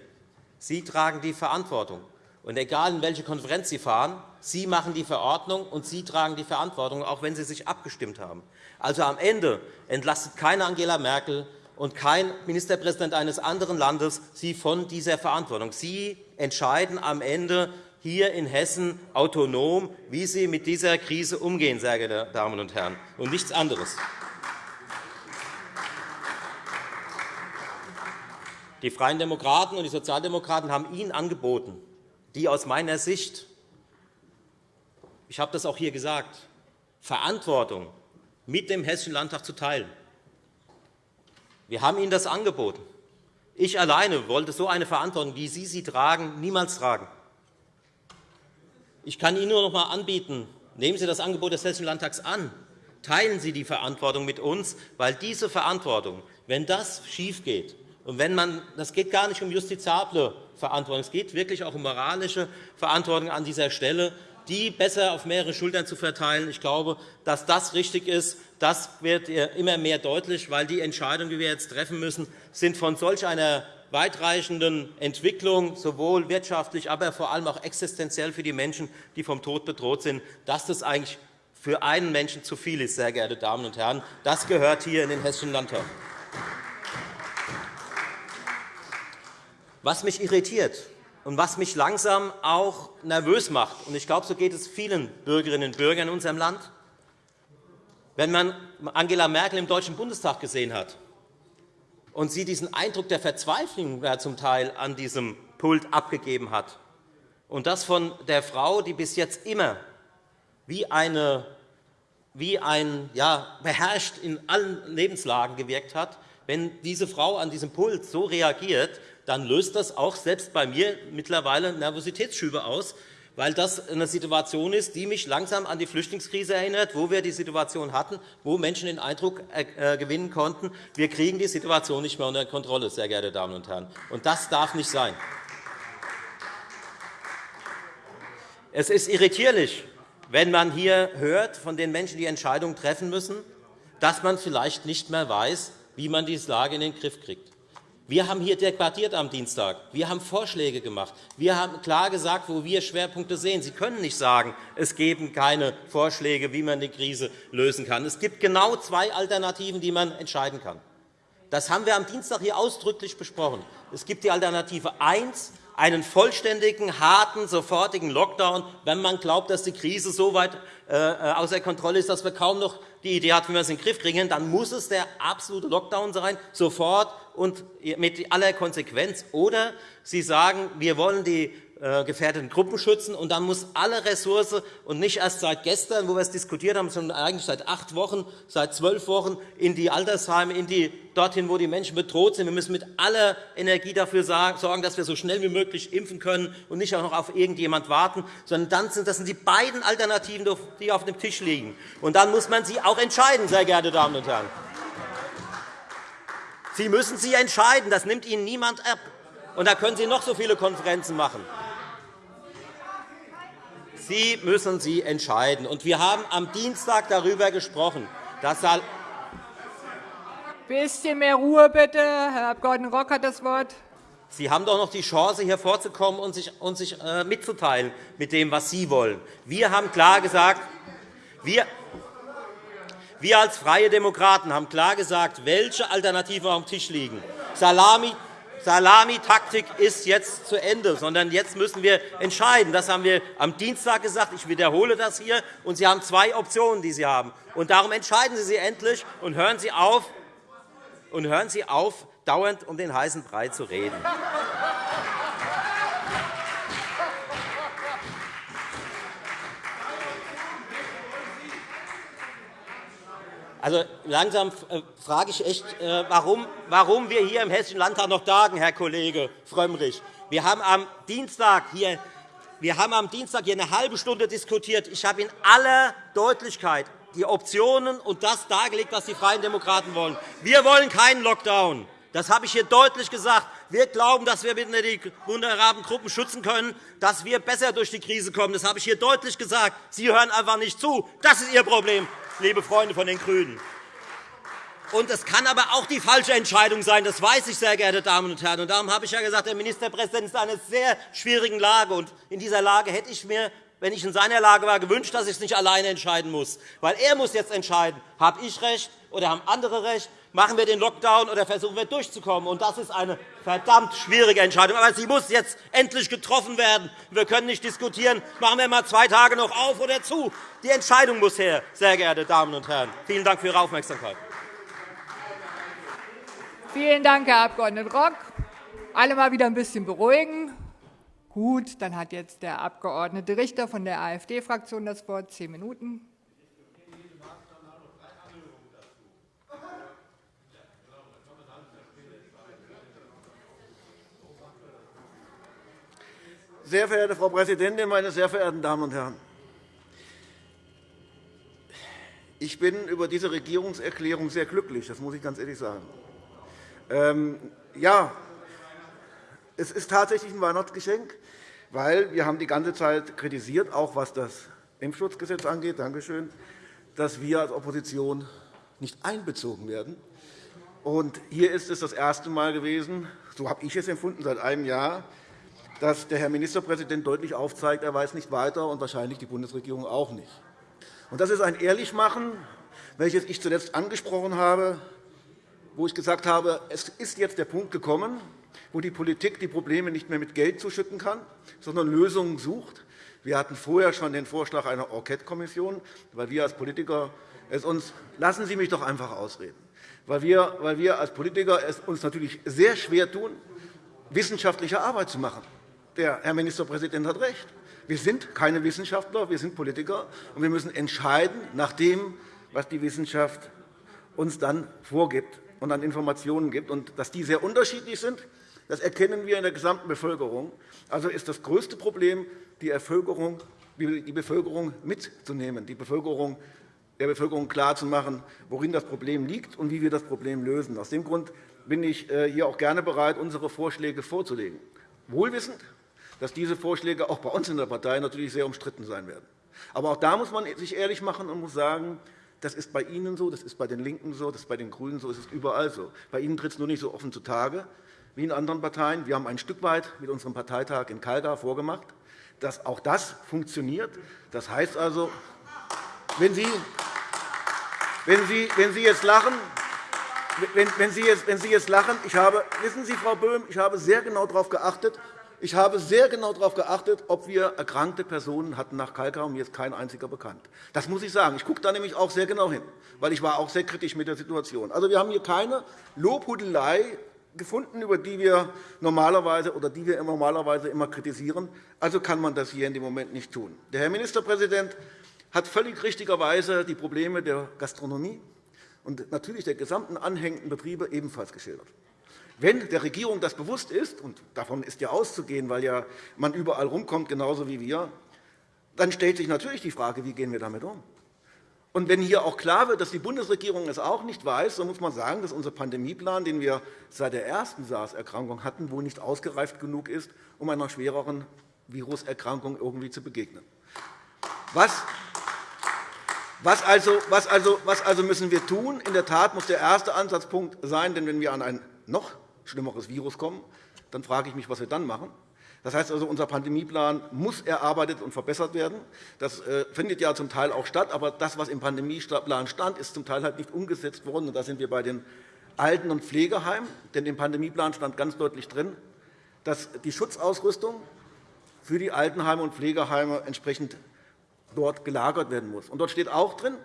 Sie tragen die Verantwortung. Und egal, in welche Konferenz Sie fahren, Sie machen die Verordnung, und Sie tragen die Verantwortung, auch wenn Sie sich abgestimmt haben. Also am Ende entlastet keine Angela Merkel und kein Ministerpräsident eines anderen Landes Sie von dieser Verantwortung. Sie entscheiden am Ende hier in Hessen autonom, wie Sie mit dieser Krise umgehen, sehr geehrte Damen und Herren, und nichts anderes. Die Freien Demokraten und die Sozialdemokraten haben Ihnen angeboten, die aus meiner Sicht, ich habe das auch hier gesagt, Verantwortung mit dem Hessischen Landtag zu teilen. Wir haben Ihnen das angeboten. Ich alleine wollte so eine Verantwortung, wie Sie sie tragen, niemals tragen. Ich kann Ihnen nur noch einmal anbieten, nehmen Sie das Angebot des Hessischen Landtags an. Teilen Sie die Verantwortung mit uns, weil diese Verantwortung, wenn das schiefgeht, und wenn man, das geht gar nicht um justiziable Verantwortung, es geht wirklich auch um moralische Verantwortung an dieser Stelle, die besser auf mehrere Schultern zu verteilen. Ich glaube, dass das richtig ist. Das wird immer mehr deutlich, weil die Entscheidungen, die wir jetzt treffen müssen, sind von solch einer weitreichenden Entwicklung, sowohl wirtschaftlich, aber vor allem auch existenziell für die Menschen, die vom Tod bedroht sind, dass das eigentlich für einen Menschen zu viel ist, sehr geehrte Damen und Herren. Das gehört hier in den Hessischen Landtag. Was mich irritiert und was mich langsam auch nervös macht, und ich glaube, so geht es vielen Bürgerinnen und Bürgern in unserem Land, wenn man Angela Merkel im Deutschen Bundestag gesehen hat und sie diesen Eindruck der Verzweiflung zum Teil an diesem Pult abgegeben hat, und das von der Frau, die bis jetzt immer wie, eine, wie ein ja, beherrscht in allen Lebenslagen gewirkt hat, wenn diese Frau an diesem Pult so reagiert, dann löst das auch selbst bei mir mittlerweile Nervositätsschübe aus, weil das eine Situation ist, die mich langsam an die Flüchtlingskrise erinnert, wo wir die Situation hatten, wo Menschen den Eindruck äh, gewinnen konnten, wir kriegen die Situation nicht mehr unter Kontrolle, sehr geehrte Damen und Herren. Und das darf nicht sein. Es ist irritierlich, wenn man hier hört von den Menschen, die Entscheidungen treffen müssen, dass man vielleicht nicht mehr weiß, wie man diese Lage in den Griff kriegt. Wir haben hier debattiert am Dienstag. Wir haben Vorschläge gemacht. Wir haben klar gesagt, wo wir Schwerpunkte sehen. Sie können nicht sagen, es geben keine Vorschläge, wie man die Krise lösen kann. Es gibt genau zwei Alternativen, die man entscheiden kann. Das haben wir am Dienstag hier ausdrücklich besprochen. Es gibt die Alternative 1, einen vollständigen, harten, sofortigen Lockdown, wenn man glaubt, dass die Krise so weit äh, außer Kontrolle ist, dass wir kaum noch die Idee haben, wie wir es in den Griff kriegen, dann muss es der absolute Lockdown sein, sofort und mit aller Konsequenz. Oder Sie sagen, wir wollen die gefährdeten Gruppen schützen, und dann muss alle Ressource und nicht erst seit gestern, wo wir es diskutiert haben, sondern eigentlich seit acht Wochen, seit zwölf Wochen in die Altersheime, in die, dorthin, wo die Menschen bedroht sind. Wir müssen mit aller Energie dafür sorgen, dass wir so schnell wie möglich impfen können und nicht auch noch auf irgendjemand warten, sondern dann sind das sind die beiden Alternativen, die auf dem Tisch liegen. Und dann muss man sie auch entscheiden, sehr geehrte Damen und Herren. Sie müssen sie entscheiden. Das nimmt Ihnen niemand ab. Und da können Sie noch so viele Konferenzen machen. Sie müssen sie entscheiden. Und wir haben am Dienstag darüber gesprochen, dass ein bisschen mehr Ruhe, bitte. Herr Abg. Rock hat das Wort. Sie haben doch noch die Chance, hier vorzukommen und sich, und sich äh, mitzuteilen mit dem, was Sie wollen. Wir haben klar gesagt, wir, Wir als Freie Demokraten haben klar gesagt, welche Alternativen auf dem Tisch liegen. Salami, Salamitaktik ist jetzt zu Ende, sondern jetzt müssen wir entscheiden. Das haben wir am Dienstag gesagt. Ich wiederhole das hier. Und Sie haben zwei Optionen, die Sie haben. Und darum entscheiden Sie sie endlich und hören Sie auf, und hören Sie auf dauernd um den heißen Brei zu reden. Also, langsam äh, frage ich echt, äh, warum, warum wir hier im Hessischen Landtag noch tagen, Herr Kollege Frömmrich. Wir haben am Dienstag hier wir haben am Dienstag hier eine halbe Stunde diskutiert. Ich habe in aller Deutlichkeit die Optionen und das dargelegt, was die Freien Demokraten wollen. Wir wollen keinen Lockdown. Das habe ich hier deutlich gesagt. Wir glauben, dass wir die vulnerablen Gruppen schützen können, dass wir besser durch die Krise kommen. Das habe ich hier deutlich gesagt. Sie hören einfach nicht zu. Das ist Ihr Problem, liebe Freunde von den GRÜNEN. Und es kann aber auch die falsche Entscheidung sein. Das weiß ich, sehr geehrte Damen und Herren. Und darum habe ich ja gesagt, der Ministerpräsident ist in einer sehr schwierigen Lage. Und in dieser Lage hätte ich mir wenn ich in seiner Lage war, gewünscht, dass ich es nicht alleine entscheiden muss. Weil er muss jetzt entscheiden, habe ich recht oder haben andere recht, machen wir den Lockdown oder versuchen wir durchzukommen. Und das ist eine verdammt schwierige Entscheidung. Aber sie muss jetzt endlich getroffen werden. Wir können nicht diskutieren, machen wir mal zwei Tage noch auf oder zu. Die Entscheidung muss her, sehr geehrte Damen und Herren. Vielen Dank für Ihre Aufmerksamkeit. Vielen Dank, Herr Abg. Rock. Alle mal wieder ein bisschen beruhigen. Gut, dann hat jetzt der Abg. Richter von der AfD-Fraktion das Wort. Zehn Minuten. Sehr verehrte Frau Präsidentin, meine sehr verehrten Damen und Herren! Ich bin über diese Regierungserklärung sehr glücklich, das muss ich ganz ehrlich sagen. Ähm, ja, es ist tatsächlich ein Weihnachtsgeschenk, weil wir haben die ganze Zeit kritisiert, auch was das Impfschutzgesetz angeht, Dankeschön, dass wir als Opposition nicht einbezogen werden. Und hier ist es das erste Mal gewesen, so habe ich es empfunden, seit einem Jahr, dass der Herr Ministerpräsident deutlich aufzeigt, er weiß nicht weiter und wahrscheinlich die Bundesregierung auch nicht. Das ist ein Ehrlichmachen, welches ich zuletzt angesprochen habe, wo ich gesagt habe, es ist jetzt der Punkt gekommen, wo die Politik die Probleme nicht mehr mit Geld zuschütten kann, sondern Lösungen sucht. Wir hatten vorher schon den Vorschlag einer Enquete-Kommission, weil wir als Politiker es uns lassen Sie mich doch einfach ausreden, weil wir als Politiker es uns natürlich sehr schwer tun, wissenschaftliche Arbeit zu machen. Der Herr Ministerpräsident hat recht. Wir sind keine Wissenschaftler, wir sind Politiker, und wir müssen entscheiden nach dem, was die Wissenschaft uns dann vorgibt und an Informationen gibt. Und dass die sehr unterschiedlich sind, das erkennen wir in der gesamten Bevölkerung. Also ist das größte Problem, die Bevölkerung, mitzunehmen, die Bevölkerung, der Bevölkerung klarzumachen, worin das Problem liegt und wie wir das Problem lösen. Aus dem Grund bin ich äh, hier auch gerne bereit, unsere Vorschläge vorzulegen, wohlwissend, dass diese Vorschläge auch bei uns in der Partei natürlich sehr umstritten sein werden. Aber auch da muss man sich ehrlich machen und muss sagen, das ist bei Ihnen so, das ist bei den LINKEN so, das ist bei den GRÜNEN so, das ist überall so. Bei Ihnen tritt es nur nicht so offen zutage wie in anderen Parteien. Wir haben ein Stück weit mit unserem Parteitag in Kalgar vorgemacht, dass auch das funktioniert. Das heißt also, wenn Sie, wenn Sie, wenn Sie jetzt lachen, wenn, Sie jetzt, wenn Sie jetzt lachen, ich habe, wissen Sie, Frau Böhm, ich habe sehr genau darauf geachtet, ich habe sehr genau darauf geachtet, ob wir erkrankte Personen hatten nach Kalkar, und mir ist kein einziger bekannt. Das muss ich sagen. Ich gucke da nämlich auch sehr genau hin, weil ich war auch sehr kritisch mit der Situation. Also, wir haben hier keine Lobhudelei gefunden, über die wir normalerweise oder die wir normalerweise immer kritisieren. Also kann man das hier in dem Moment nicht tun. Der Herr Ministerpräsident hat völlig richtigerweise die Probleme der Gastronomie und natürlich der gesamten anhängenden Betriebe ebenfalls geschildert. Wenn der Regierung das bewusst ist, und davon ist ja auszugehen, weil ja man überall rumkommt, genauso wie wir, dann stellt sich natürlich die Frage, wie gehen wir damit um? Und wenn hier auch klar wird, dass die Bundesregierung es auch nicht weiß, dann muss man sagen, dass unser Pandemieplan, den wir seit der ersten SARS-Erkrankung hatten, wohl nicht ausgereift genug ist, um einer schwereren Viruserkrankung irgendwie zu begegnen. Was was also, was, also, was also müssen wir tun? In der Tat muss der erste Ansatzpunkt sein, denn wenn wir an ein noch schlimmeres Virus kommen, dann frage ich mich, was wir dann machen. Das heißt also, unser Pandemieplan muss erarbeitet und verbessert werden. Das äh, findet ja zum Teil auch statt, aber das, was im Pandemieplan stand, ist zum Teil halt nicht umgesetzt worden. da sind wir bei den Alten- und Pflegeheimen. Denn im Pandemieplan stand ganz deutlich drin, dass die Schutzausrüstung für die Altenheime und Pflegeheime entsprechend dort gelagert werden muss. Und dort steht auch drin,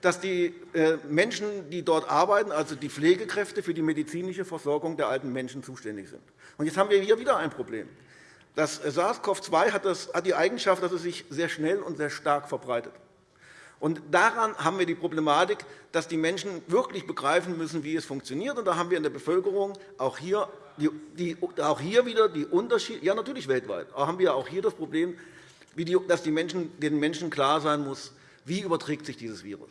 dass die äh, Menschen, die dort arbeiten, also die Pflegekräfte, für die medizinische Versorgung der alten Menschen zuständig sind. Und jetzt haben wir hier wieder ein Problem. Das SARS-CoV-2 hat die Eigenschaft, dass es sich sehr schnell und sehr stark verbreitet. Und daran haben wir die Problematik, dass die Menschen wirklich begreifen müssen, wie es funktioniert. Und da haben wir in der Bevölkerung auch hier, die, auch hier wieder die Unterschiede, ja natürlich weltweit, aber haben wir auch hier das Problem, dass die Menschen, den Menschen klar sein muss, wie überträgt sich dieses Virus.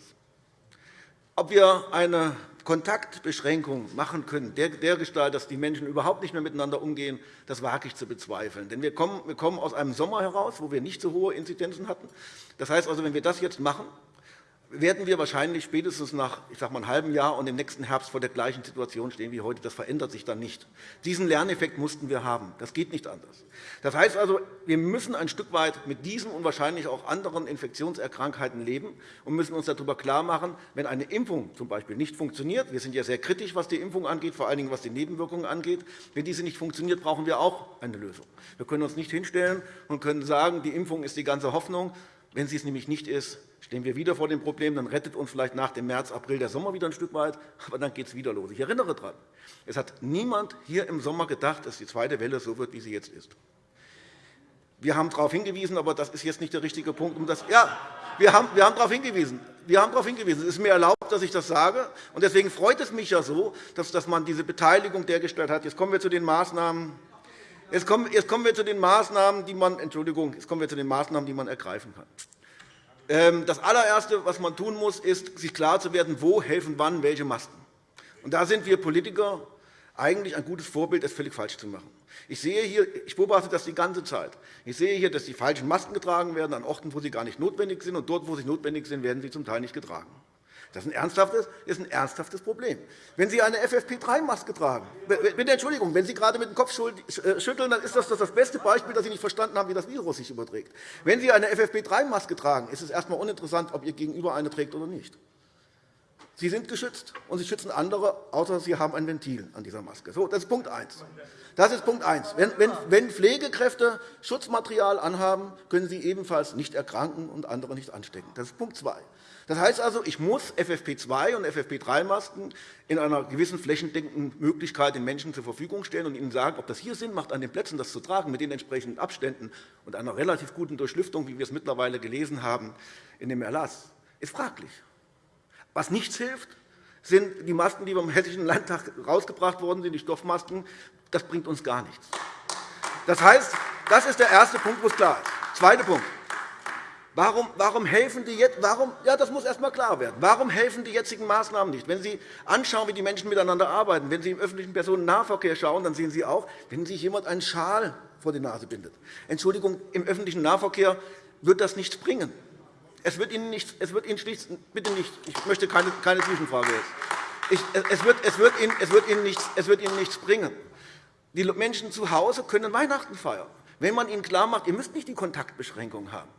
Ob wir eine Kontaktbeschränkung machen können, dergestalt, dass die Menschen überhaupt nicht mehr miteinander umgehen, das wage ich zu bezweifeln. Denn wir kommen aus einem Sommer heraus, wo wir nicht so hohe Inzidenzen hatten. Das heißt also, wenn wir das jetzt machen, werden wir wahrscheinlich spätestens nach ich sage mal, einem halben Jahr und im nächsten Herbst vor der gleichen Situation stehen wie heute. Das verändert sich dann nicht. Diesen Lerneffekt mussten wir haben. Das geht nicht anders. Das heißt also, wir müssen ein Stück weit mit diesen und wahrscheinlich auch anderen Infektionserkrankheiten leben und müssen uns darüber klarmachen, wenn eine Impfung z. B. nicht funktioniert, wir sind ja sehr kritisch, was die Impfung angeht, vor allen Dingen was die Nebenwirkungen angeht, wenn diese nicht funktioniert, brauchen wir auch eine Lösung. Wir können uns nicht hinstellen und können sagen, die Impfung ist die ganze Hoffnung. Wenn sie es nämlich nicht ist, stehen wir wieder vor dem Problem, dann rettet uns vielleicht nach dem März, April der Sommer wieder ein Stück weit, aber dann geht es wieder los. Ich erinnere daran, es hat niemand hier im Sommer gedacht, dass die zweite Welle so wird, wie sie jetzt ist. Wir haben darauf hingewiesen, aber das ist jetzt nicht der richtige Punkt, um das. Ja, wir haben, wir haben darauf hingewiesen. Wir haben darauf hingewiesen. Es ist mir erlaubt, dass ich das sage. Und deswegen freut es mich ja so, dass, dass man diese Beteiligung dergestellt hat. Jetzt kommen wir zu den Maßnahmen. Jetzt kommen, jetzt kommen wir zu den Maßnahmen, die man, Entschuldigung, jetzt kommen wir zu den Maßnahmen, die man ergreifen kann. Ähm, das allererste, was man tun muss, ist, sich klar zu werden, wo helfen wann welche Masken. Und da sind wir Politiker eigentlich ein gutes Vorbild, es völlig falsch zu machen. Ich, sehe hier, ich beobachte das die ganze Zeit. Ich sehe hier, dass die falschen Masken getragen werden an Orten, wo sie gar nicht notwendig sind, und dort, wo sie notwendig sind, werden sie zum Teil nicht getragen. Das ist ein ernsthaftes, ist ein ernsthaftes Problem. Wenn Sie eine FFP3-Maske tragen, bitte Entschuldigung, wenn Sie gerade mit dem Kopf äh, schütteln, dann ist das das beste Beispiel, dass Sie nicht verstanden haben, wie das Virus sich überträgt. Wenn Sie eine FFP3-Maske tragen, ist es erst einmal uninteressant, ob Ihr Gegenüber eine trägt oder nicht. Sie sind geschützt, und Sie schützen andere, außer Sie haben ein Ventil an dieser Maske. So, das ist Punkt 1. Das ist Punkt 1. Wenn, Pflegekräfte Schutzmaterial anhaben, können sie ebenfalls nicht erkranken und andere nicht anstecken. Das ist Punkt 2. Das heißt also, ich muss FFP2- und FFP3-Masken in einer gewissen flächendeckenden Möglichkeit den Menschen zur Verfügung stellen und ihnen sagen, ob das hier Sinn macht, an den Plätzen das zu tragen, mit den entsprechenden Abständen und einer relativ guten Durchlüftung, wie wir es mittlerweile gelesen haben in dem Erlass, ist fraglich. Was nichts hilft, sind die Masken, die vom Hessischen Landtag herausgebracht worden sind, die Stoffmasken. Das bringt uns gar nichts. Das heißt, das ist der erste Punkt, wo es klar ist. Zweiter Punkt. Warum, warum helfen die jetzt? Warum, ja, das muss erst einmal klar werden. Warum helfen die jetzigen Maßnahmen nicht? Wenn Sie anschauen, wie die Menschen miteinander arbeiten, wenn Sie im öffentlichen Personennahverkehr schauen, dann sehen Sie auch, wenn sich jemand einen Schal vor die Nase bindet. Entschuldigung, im öffentlichen Nahverkehr wird das nichts bringen. Es wird Ihnen, nichts, es wird Ihnen schlicht, bitte nicht, ich möchte keine, keine Zwischenfrage jetzt. Ich, es, wird, es, wird Ihnen, es, wird nichts, es wird Ihnen nichts bringen. Die Menschen zu Hause können Weihnachten feiern. Wenn man ihnen klarmacht, ihr müsst nicht die Kontaktbeschränkung haben.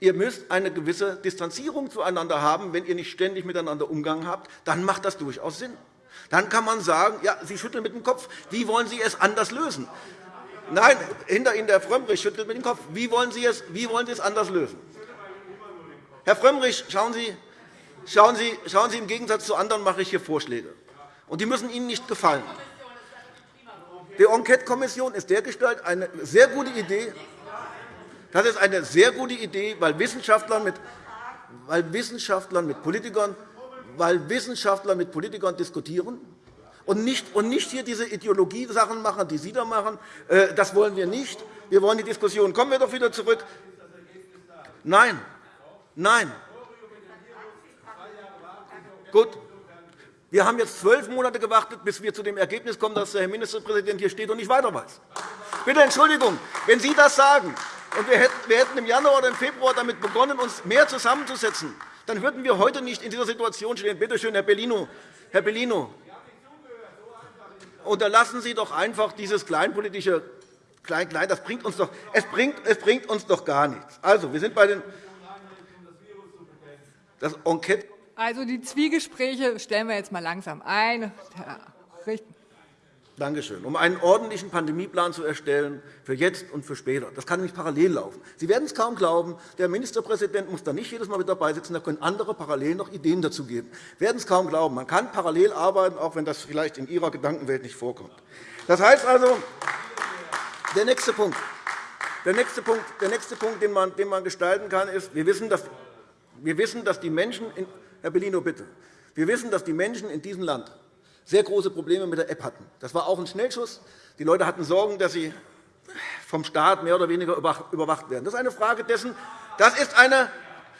Ihr müsst eine gewisse Distanzierung zueinander haben. Wenn ihr nicht ständig miteinander Umgang habt, dann macht das durchaus Sinn. Dann kann man sagen, ja, Sie schütteln mit dem Kopf. Wie wollen Sie es anders lösen? Nein, hinter Ihnen der Frömmrich schüttelt mit dem Kopf. Wie wollen Sie es, wie wollen Sie es anders lösen? Herr Frömmrich, schauen Sie, schauen, Sie, schauen Sie, im Gegensatz zu anderen mache ich hier Vorschläge. Und die müssen Ihnen nicht gefallen. Die Enquete-Kommission ist dergestalt eine sehr gute Idee. Das ist eine sehr gute Idee, weil Wissenschaftler mit, weil Wissenschaftler mit Politikern weil Wissenschaftler mit Politikern diskutieren und nicht, und nicht hier diese Ideologiesachen machen, die Sie da machen. Äh, das wollen wir nicht. Wir wollen die Diskussion. Kommen wir doch wieder zurück. Nein, nein. Gut. Wir haben jetzt zwölf Monate gewartet, bis wir zu dem Ergebnis kommen, dass der Herr Ministerpräsident hier steht und nicht weiter weiß. Bitte Entschuldigung, wenn Sie das sagen, und wir hätten im Januar oder im Februar damit begonnen, uns mehr zusammenzusetzen, dann würden wir heute nicht in dieser Situation stehen. Bitte schön, Herr Bellino. Herr Bellino, unterlassen Sie doch einfach dieses kleinpolitische klein, klein, das bringt uns doch, es, bringt, es bringt uns doch gar nichts. Also, wir sind bei den das Enquete also die Zwiegespräche stellen wir jetzt mal langsam ein. Danke schön. Um einen ordentlichen Pandemieplan zu erstellen für jetzt und für später. Das kann nämlich parallel laufen. Sie werden es kaum glauben, der Ministerpräsident muss da nicht jedes Mal mit dabei sitzen, da können andere parallel noch Ideen dazu geben. Sie werden es kaum glauben. Man kann parallel arbeiten, auch wenn das vielleicht in Ihrer Gedankenwelt nicht vorkommt. Das heißt also, der nächste Punkt, der nächste Punkt, der nächste Punkt den, man, den man gestalten kann, ist, wir wissen, dass, wir wissen, dass die Menschen in, Herr Bellino, bitte. Wir wissen, dass die Menschen in diesem Land sehr große Probleme mit der App hatten. Das war auch ein Schnellschuss. Die Leute hatten Sorgen, dass sie vom Staat mehr oder weniger überwacht werden. Das ist eine Frage dessen, das ist eine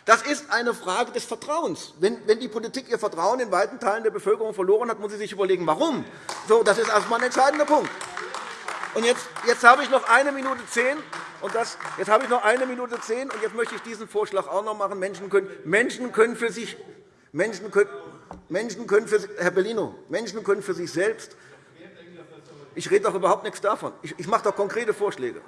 das ist eine Frage des Vertrauens. Wenn die Politik ihr Vertrauen in weiten Teilen der Bevölkerung verloren hat, muss sie sich überlegen, warum. Das ist erst einmal ein entscheidender Punkt. Und jetzt, jetzt habe ich noch eine Minute zehn. Und das, jetzt habe ich noch eine Minute zehn. Und jetzt möchte ich diesen Vorschlag auch noch machen. Menschen können, Menschen können für sich Menschen können, Menschen können für, Herr Bellino, Menschen können für sich selbst ich rede doch überhaupt nichts davon. Ich mache doch konkrete Vorschläge.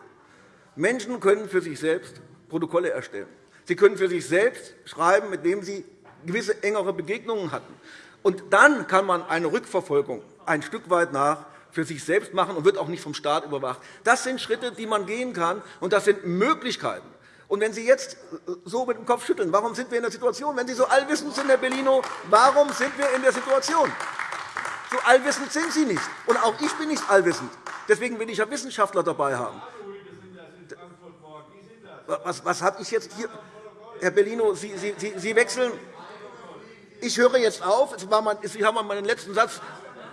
Menschen können für sich selbst Protokolle erstellen. Sie können für sich selbst schreiben, mit wem sie gewisse engere Begegnungen hatten. Und dann kann man eine Rückverfolgung ein Stück weit nach für sich selbst machen und wird auch nicht vom Staat überwacht. Das sind Schritte, die man gehen kann, und das sind Möglichkeiten. Und wenn Sie jetzt so mit dem Kopf schütteln, warum sind wir in der Situation? Wenn Sie so allwissend sind, Herr Bellino, warum sind wir in der Situation? So allwissend sind Sie nicht. Und auch ich bin nicht allwissend. Deswegen will ich ja Wissenschaftler dabei haben. Was, was habe ich jetzt hier? Herr Bellino, Sie, Sie, Sie wechseln. Ich höre jetzt auf. Sie haben meinen letzten Satz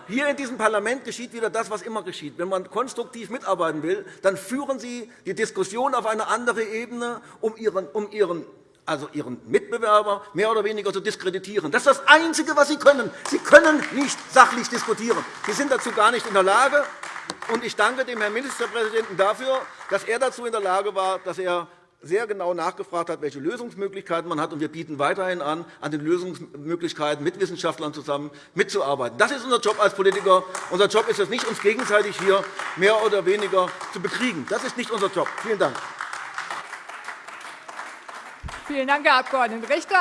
hier in diesem Parlament geschieht wieder das, was immer geschieht. Wenn man konstruktiv mitarbeiten will, dann führen Sie die Diskussion auf eine andere Ebene, um Ihren, um Ihren also Ihren Mitbewerber mehr oder weniger zu diskreditieren. Das ist das Einzige, was Sie können. Sie können nicht sachlich diskutieren. Sie sind dazu gar nicht in der Lage. Und ich danke dem Herrn Ministerpräsidenten dafür, dass er dazu in der Lage war, dass er sehr genau nachgefragt hat, welche Lösungsmöglichkeiten man hat. wir bieten weiterhin an, an den Lösungsmöglichkeiten mit Wissenschaftlern zusammen mitzuarbeiten. Das ist unser Job als Politiker. Unser Job ist es nicht, uns gegenseitig hier mehr oder weniger zu bekriegen. Das ist nicht unser Job. Vielen Dank. Vielen Dank, Herr Abg. Richter.